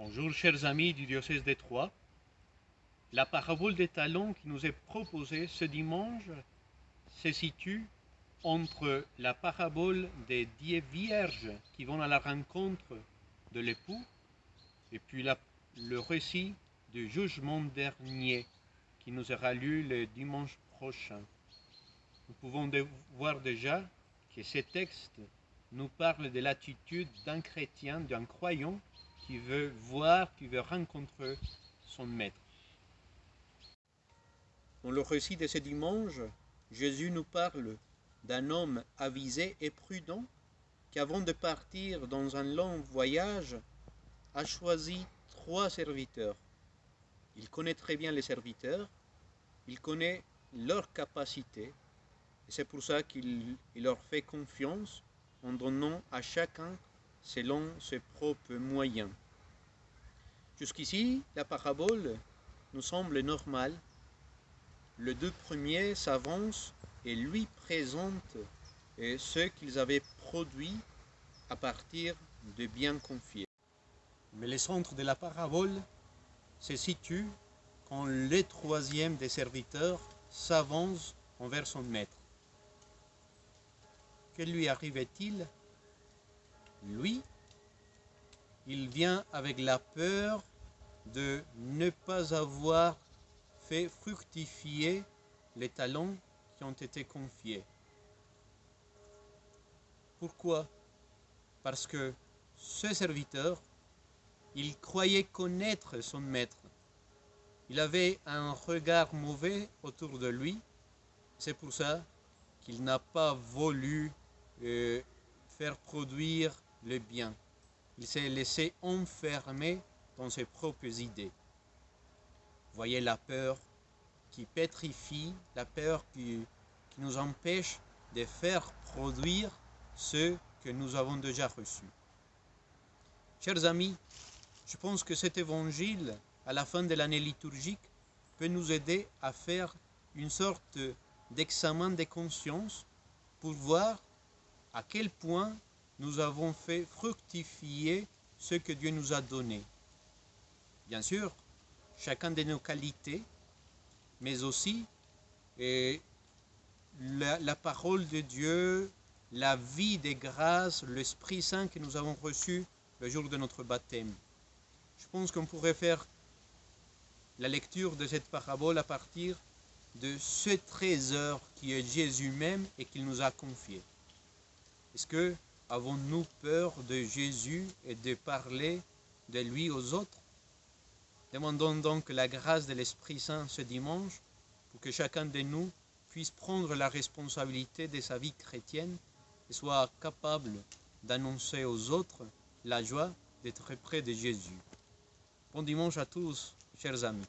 Bonjour chers amis du diocèse de Troyes. La parabole des talents qui nous est proposée ce dimanche se situe entre la parabole des dix vierges qui vont à la rencontre de l'époux et puis le récit du jugement dernier qui nous sera lu le dimanche prochain. Nous pouvons voir déjà que ces textes nous parlent de l'attitude d'un chrétien, d'un croyant qui veut voir, qui veut rencontrer son maître. Dans le récit de ce dimanche, Jésus nous parle d'un homme avisé et prudent qui, avant de partir dans un long voyage, a choisi trois serviteurs. Il connaît très bien les serviteurs, il connaît leurs capacités, et c'est pour ça qu'il il leur fait confiance en donnant à chacun selon ses propres moyens. Jusqu'ici, la parabole nous semble normale. Les deux premiers s'avancent et lui présentent ce qu'ils avaient produit à partir de biens confiés. Mais le centre de la parabole se situe quand le troisième des serviteurs s'avance envers son maître. Que lui arrivait-il Lui, il vient avec la peur de ne pas avoir fait fructifier les talents qui ont été confiés. Pourquoi? Parce que ce serviteur, il croyait connaître son maître. Il avait un regard mauvais autour de lui. C'est pour ça qu'il n'a pas voulu euh, faire produire le bien. Il s'est laissé enfermer dans ses propres idées. Voyez la peur qui pétrifie, la peur qui, qui nous empêche de faire produire ce que nous avons déjà reçu. Chers amis, je pense que cet évangile, à la fin de l'année liturgique, peut nous aider à faire une sorte d'examen de conscience pour voir à quel point nous avons fait fructifier ce que Dieu nous a donné. Bien sûr, chacun de nos qualités, mais aussi et la, la parole de Dieu, la vie des grâces, l'Esprit Saint que nous avons reçu le jour de notre baptême. Je pense qu'on pourrait faire la lecture de cette parabole à partir de ce trésor qui est Jésus même et qu'il nous a confié. Est-ce que avons-nous peur de Jésus et de parler de lui aux autres? Demandons donc la grâce de l'Esprit Saint ce dimanche pour que chacun de nous puisse prendre la responsabilité de sa vie chrétienne et soit capable d'annoncer aux autres la joie d'être près de Jésus. Bon dimanche à tous, chers amis.